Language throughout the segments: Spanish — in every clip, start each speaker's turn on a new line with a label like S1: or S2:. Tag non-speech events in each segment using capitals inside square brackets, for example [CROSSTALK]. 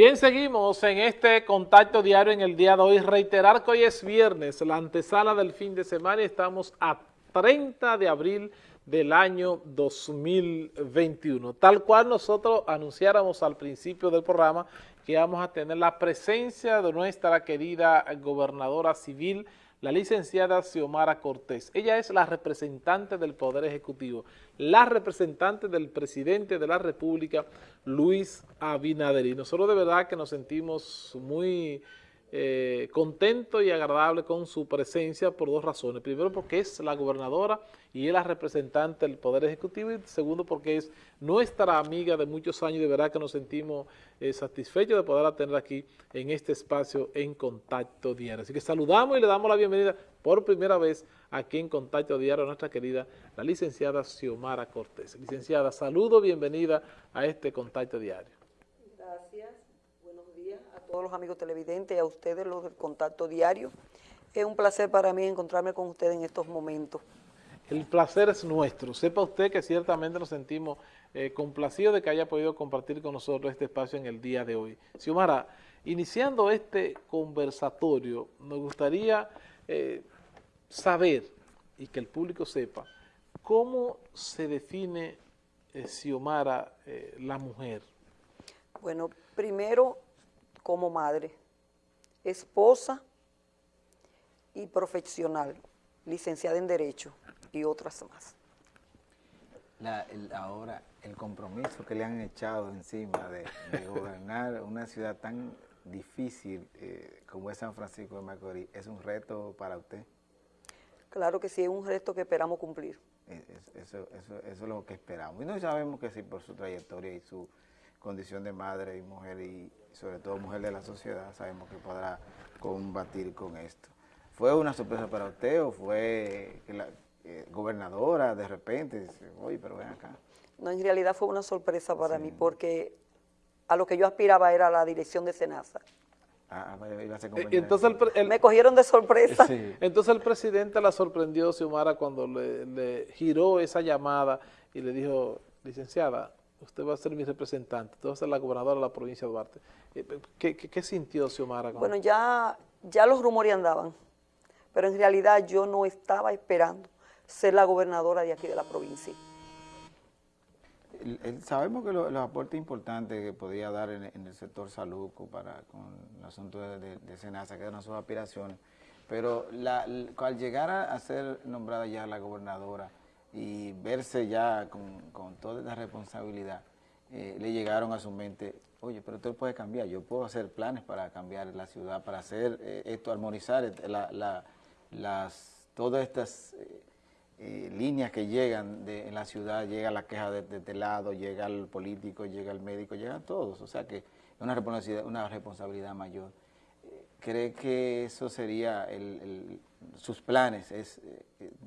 S1: Bien, seguimos en este contacto diario en el día de hoy. Reiterar que hoy es viernes, la antesala del fin de semana y estamos a 30 de abril del año 2021. Tal cual nosotros anunciáramos al principio del programa que vamos a tener la presencia de nuestra querida gobernadora civil, la licenciada Xiomara Cortés. Ella es la representante del Poder Ejecutivo, la representante del presidente de la República, Luis Abinader. Y nosotros de verdad que nos sentimos muy eh, contento y agradable con su presencia por dos razones. Primero porque es la gobernadora y es la representante del Poder Ejecutivo y segundo porque es nuestra amiga de muchos años y de verdad que nos sentimos eh, satisfechos de poderla tener aquí en este espacio en Contacto Diario. Así que saludamos y le damos la bienvenida por primera vez aquí en Contacto Diario a nuestra querida la licenciada Xiomara Cortés. Licenciada, saludo, bienvenida a este Contacto Diario
S2: todos los amigos televidentes y a ustedes los del contacto diario. Es un placer para mí encontrarme con ustedes en estos momentos.
S1: El placer es nuestro. Sepa usted que ciertamente nos sentimos eh, complacidos de que haya podido compartir con nosotros este espacio en el día de hoy. Xiomara, iniciando este conversatorio, nos gustaría eh, saber y que el público sepa cómo se define, eh, Xiomara, la mujer.
S2: Bueno, primero como madre, esposa y profesional, licenciada en Derecho y otras más.
S3: ahora, el compromiso que le han echado encima de, gobernar una ciudad tan difícil eh, como es San Francisco de Macorís, ¿es un reto para usted?
S2: Claro que sí, es un reto que esperamos cumplir.
S3: Eso, eso, eso es lo que esperamos. Y no sabemos que sí, por su trayectoria y su condición de madre y mujer y sobre todo mujer de la sociedad, sabemos que podrá combatir con esto. ¿Fue una sorpresa para usted o fue que la eh, gobernadora de repente dice, oye, pero ven acá?
S2: No, en realidad fue una sorpresa para mí porque a lo que yo aspiraba era la dirección de Senasa.
S1: Ah, ah iba a ser eh, Entonces
S2: Me cogieron de sorpresa.
S1: Entonces el presidente la sorprendió, Xiomara, cuando le, le giró esa llamada y le dijo, licenciada, usted va a ser mi representante, usted va a ser la gobernadora de la provincia de Duarte. Eh, ¿Qué, sintió Xiomara?
S2: Bueno, ya, ya los rumores andaban, pero en realidad yo no estaba esperando ser la gobernadora de aquí de la provincia.
S3: sabemos que los aportes importantes que podía dar en, el sector salud para, con el asunto de, de, Senasa, que eran sus aspiraciones, pero al llegar a, ser nombrada ya la gobernadora y verse ya con, toda esta responsabilidad, eh, le llegaron a su mente oye, pero usted puede cambiar, yo puedo hacer planes para cambiar la ciudad, para hacer eh, esto, armonizar las, todas estas eh, líneas que llegan de, en la ciudad, llega la queja de, este lado, llega el político, llega el médico, llegan todos, o sea que es una responsabilidad, una responsabilidad mayor. ¿Cree que eso sería sus planes, es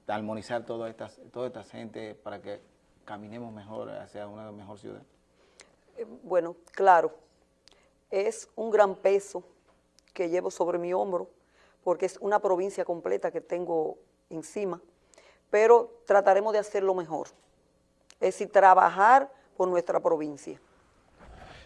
S3: armonizar toda esta, toda esta gente para que caminemos mejor hacia una mejor ciudad?
S2: Eh, bueno, claro, es un gran peso que llevo sobre mi hombro, porque es una provincia completa que tengo encima, pero trataremos de hacerlo mejor, es decir, trabajar por nuestra provincia.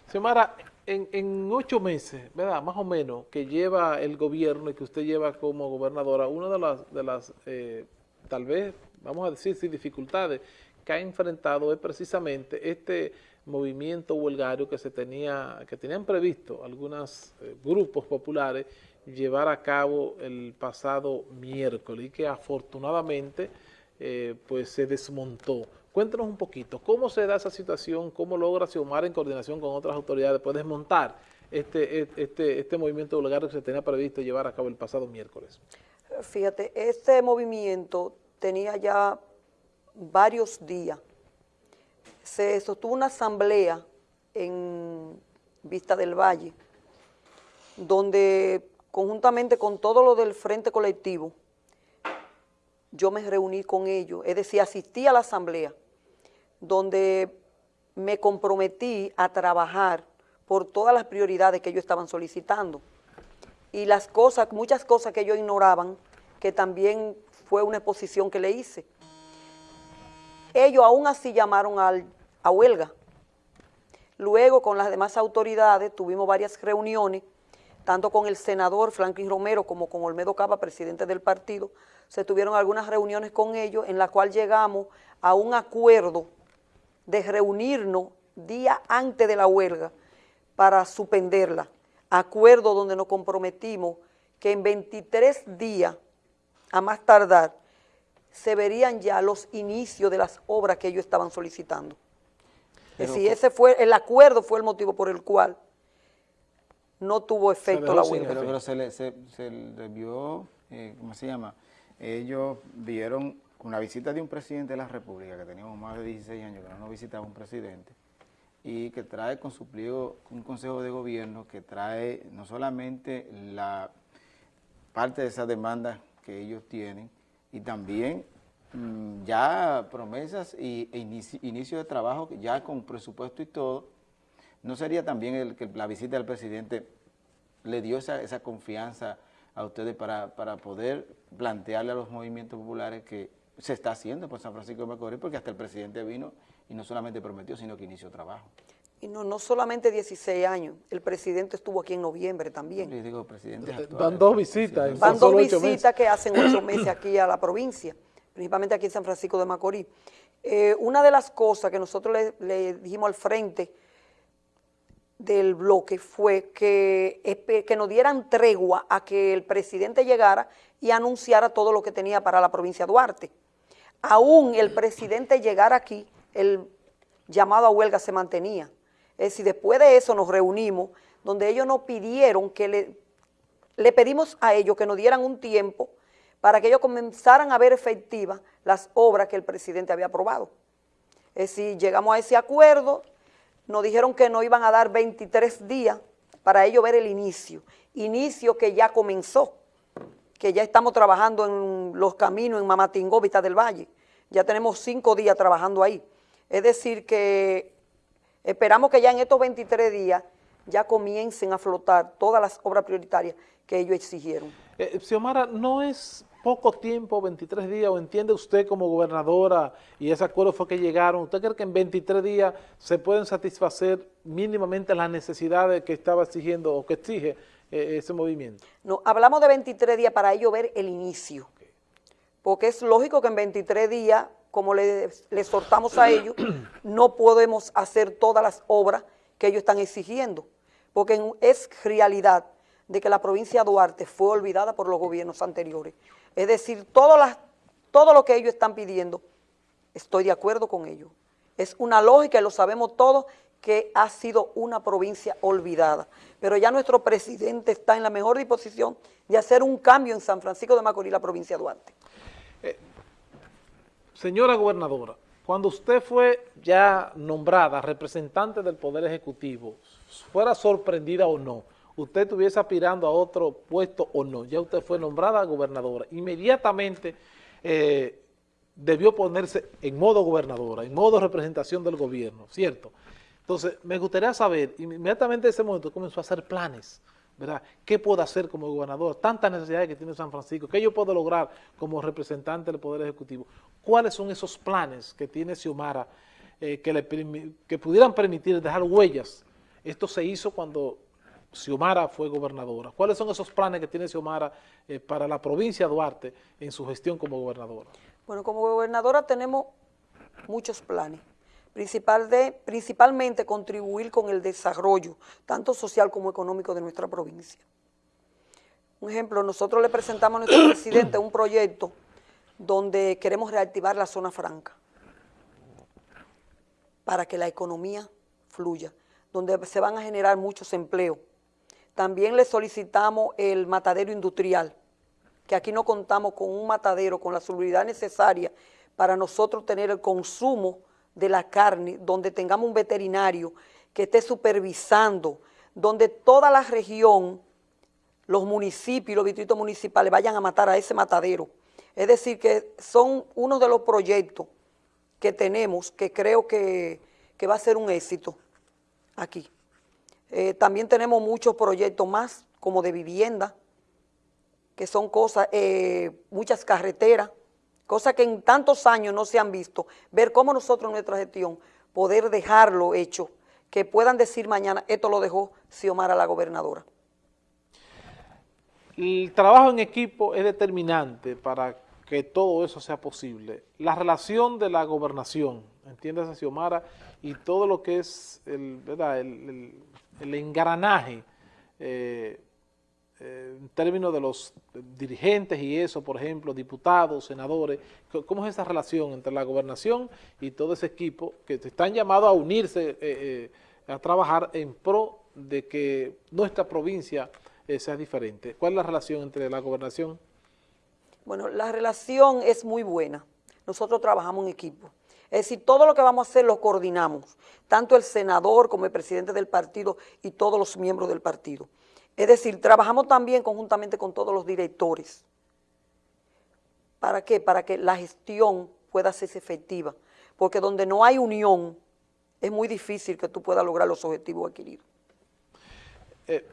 S1: Xiomara, en, ocho meses, ¿verdad? Más o menos, que lleva el gobierno y que usted lleva como gobernadora, una de las, de las eh, tal vez, vamos a decir, sin dificultades que ha enfrentado es precisamente este movimiento huelgario que se tenía, que tenían previsto algunos eh, grupos populares llevar a cabo el pasado miércoles y que afortunadamente eh, pues se desmontó. Cuéntanos un poquito, ¿cómo se da esa situación? ¿Cómo logra Xiomara en coordinación con otras autoridades pues desmontar este, este, este movimiento huelgario que se tenía previsto llevar a cabo el pasado miércoles?
S2: Fíjate, este movimiento tenía ya varios días se sostuvo una asamblea en Vista del Valle, donde conjuntamente con todo lo del Frente Colectivo, yo me reuní con ellos, es decir, asistí a la asamblea, donde me comprometí a trabajar por todas las prioridades que ellos estaban solicitando. Y las cosas, muchas cosas que ellos ignoraban, que también fue una exposición que le hice. Ellos aún así llamaron a huelga. Luego, con las demás autoridades, tuvimos varias reuniones, tanto con el senador Franklin Romero como con Olmedo Cava, presidente del partido, se tuvieron algunas reuniones con ellos en la cual llegamos a un acuerdo de reunirnos día antes de la huelga para suspenderla. Acuerdo donde nos comprometimos que en 23 días, a más tardar, se verían ya los inicios de las obras que ellos estaban solicitando. Es decir, ese fue, el acuerdo fue el motivo por el cual no tuvo efecto la huelga.
S3: Pero, se, le, se, vio, eh, ¿cómo se llama? Ellos vieron una visita de un presidente de la República, que teníamos más de 16 años que no nos visitaba un presidente, y que trae con su pliego un consejo de gobierno que trae no solamente la parte de esa demanda que ellos tienen, y también mm, ya promesas y, e inicio, de trabajo ya con presupuesto y todo, ¿no sería también el que la visita del presidente le dio esa, esa confianza a ustedes para, para, poder plantearle a los movimientos populares que se está haciendo por San Francisco de Macorís, porque hasta el presidente vino y no solamente prometió, sino que inició trabajo.
S2: Y no, no solamente 16 años, el presidente estuvo aquí en noviembre también.
S3: Sí, digo, presidente
S1: Van dos visitas.
S2: Van dos visitas que hacen ocho meses aquí a la provincia, principalmente aquí en San Francisco de Macorís. Eh, una de las cosas que nosotros le, dijimos al frente del bloque fue que, que nos dieran tregua a que el presidente llegara y anunciara todo lo que tenía para la provincia de Duarte. Aún el presidente llegara aquí, el llamado a huelga se mantenía. Es decir, después de eso nos reunimos, donde ellos nos pidieron que le, le pedimos a ellos que nos dieran un tiempo para que ellos comenzaran a ver efectivas las obras que el presidente había aprobado. Es decir, llegamos a ese acuerdo, nos dijeron que nos iban a dar 23 días para ellos ver el inicio, inicio que ya comenzó, que ya estamos trabajando en los caminos en Mamatingó, Vista del Valle, ya tenemos cinco días trabajando ahí. Es decir que Esperamos que ya en estos 23 días ya comiencen a flotar todas las obras prioritarias que ellos exigieron.
S1: Eh, Xiomara, ¿no es poco tiempo, 23 días, o entiende usted como gobernadora, y ese acuerdo fue que llegaron, ¿usted cree que en 23 días se pueden satisfacer mínimamente las necesidades que estaba exigiendo o que exige eh, ese movimiento?
S2: No, hablamos de 23 días para ello ver el inicio, porque es lógico que en 23 días como le, exhortamos a ellos, [COUGHS] no podemos hacer todas las obras que ellos están exigiendo, porque es realidad de que la provincia de Duarte fue olvidada por los gobiernos anteriores. Es decir, todo, todo lo que ellos están pidiendo, estoy de acuerdo con ellos. Es una lógica, y lo sabemos todos, que ha sido una provincia olvidada. Pero ya nuestro presidente está en la mejor disposición de hacer un cambio en San Francisco de Macorís, la provincia de Duarte. Eh,
S1: Señora gobernadora, cuando usted fue ya nombrada representante del Poder Ejecutivo, fuera sorprendida o no, usted estuviese aspirando a otro puesto o no, ya usted fue nombrada gobernadora, inmediatamente eh, debió ponerse en modo gobernadora, en modo representación del gobierno, ¿cierto? Entonces, me gustaría saber, inmediatamente en ese momento comenzó a hacer planes, ¿verdad? ¿Qué puedo hacer como gobernador? Tantas necesidades que tiene San Francisco, ¿qué yo puedo lograr como representante del Poder Ejecutivo? ¿Cuáles son esos planes que tiene Xiomara eh, que, pudieran permitir dejar huellas? Esto se hizo cuando Xiomara fue gobernadora. ¿Cuáles son esos planes que tiene Xiomara eh, para la provincia de Duarte en su gestión como gobernadora?
S2: Bueno, como gobernadora tenemos muchos planes principal de, principalmente contribuir con el desarrollo, tanto social como económico de nuestra provincia. Un ejemplo, nosotros le presentamos a nuestro [COUGHS] presidente un proyecto donde queremos reactivar la zona franca para que la economía fluya, donde se van a generar muchos empleos. También le solicitamos el matadero industrial, que aquí no contamos con un matadero con la seguridad necesaria para nosotros tener el consumo de la carne, donde tengamos un veterinario que esté supervisando, donde toda la región, los municipios, los distritos municipales vayan a matar a ese matadero. Es decir, que son uno de los proyectos que tenemos que creo que, va a ser un éxito aquí. Eh, también tenemos muchos proyectos más, como de vivienda, que son cosas, eh, muchas carreteras, cosas que en tantos años no se han visto, ver cómo nosotros nuestra gestión poder dejarlo hecho, que puedan decir mañana, esto lo dejó Xiomara la gobernadora.
S1: El trabajo en equipo es determinante para que todo eso sea posible. La relación de la gobernación, entiéndase Xiomara, y todo lo que es el, ¿verdad? el engranaje eh, en términos de los dirigentes y eso, por ejemplo, diputados, senadores, ¿cómo es esa relación entre la gobernación y todo ese equipo que están llamados a unirse, eh, eh, a trabajar en pro de que nuestra provincia eh, sea diferente? ¿Cuál es la relación entre la gobernación?
S2: Bueno, la relación es muy buena. Nosotros trabajamos en equipo. Es decir, todo lo que vamos a hacer lo coordinamos, tanto el senador como el presidente del partido y todos los miembros del partido. Es decir, trabajamos también conjuntamente con todos los directores. ¿Para qué? Para que la gestión pueda ser efectiva. Porque donde no hay unión, es muy difícil que tú puedas lograr los objetivos adquiridos.
S1: Eh,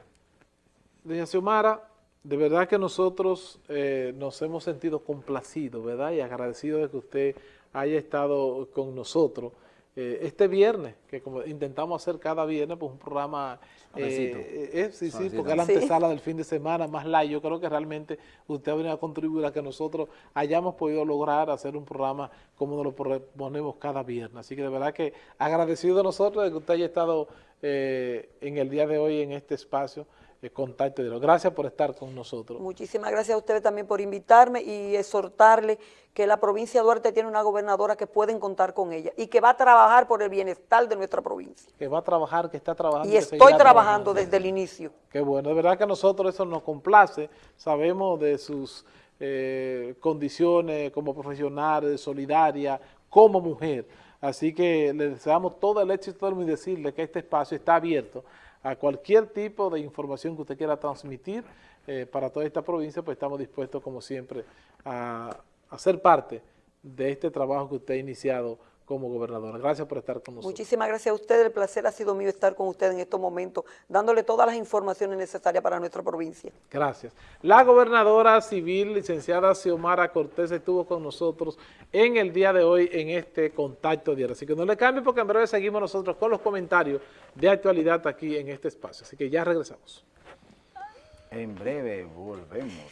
S1: doña Xiomara, de verdad que nosotros eh, nos hemos sentido complacidos, ¿verdad? Y agradecidos de que usted haya estado con nosotros eh, este viernes, que como intentamos hacer cada viernes, pues un programa, eh, eh, sí, sí, porque es la antesala sí. del fin de semana, más light, yo creo que realmente usted ha venido a contribuir a que nosotros hayamos podido lograr hacer un programa como nos lo proponemos cada viernes, así que de verdad que agradecido de nosotros de que usted haya estado eh, en el día de hoy en este espacio, contacto de Gracias por estar con nosotros.
S2: Muchísimas gracias a ustedes también por invitarme y exhortarle que la provincia de Duarte tiene una gobernadora que pueden contar con ella y que va a trabajar por el bienestar de nuestra provincia.
S1: Que va a trabajar, que está trabajando.
S2: Y estoy trabajando, trabajando desde el inicio.
S1: Qué bueno, de verdad que a nosotros eso nos complace, sabemos de sus eh, condiciones como profesional, solidaria, como mujer. Así que le deseamos todo el éxito y decirle que este espacio está abierto a cualquier tipo de información que usted quiera transmitir eh, para toda esta provincia, pues estamos dispuestos, como siempre, a, a, ser parte de este trabajo que usted ha iniciado como gobernadora. Gracias por estar con nosotros.
S2: Muchísimas gracias a usted, el placer ha sido mío estar con usted en estos momentos, dándole todas las informaciones necesarias para nuestra provincia.
S1: Gracias. La gobernadora civil, licenciada Xiomara Cortés, estuvo con nosotros en el día de hoy en este contacto diario. Así que no le cambie porque en breve seguimos nosotros con los comentarios de actualidad aquí en este espacio. Así que ya regresamos.
S3: En breve volvemos.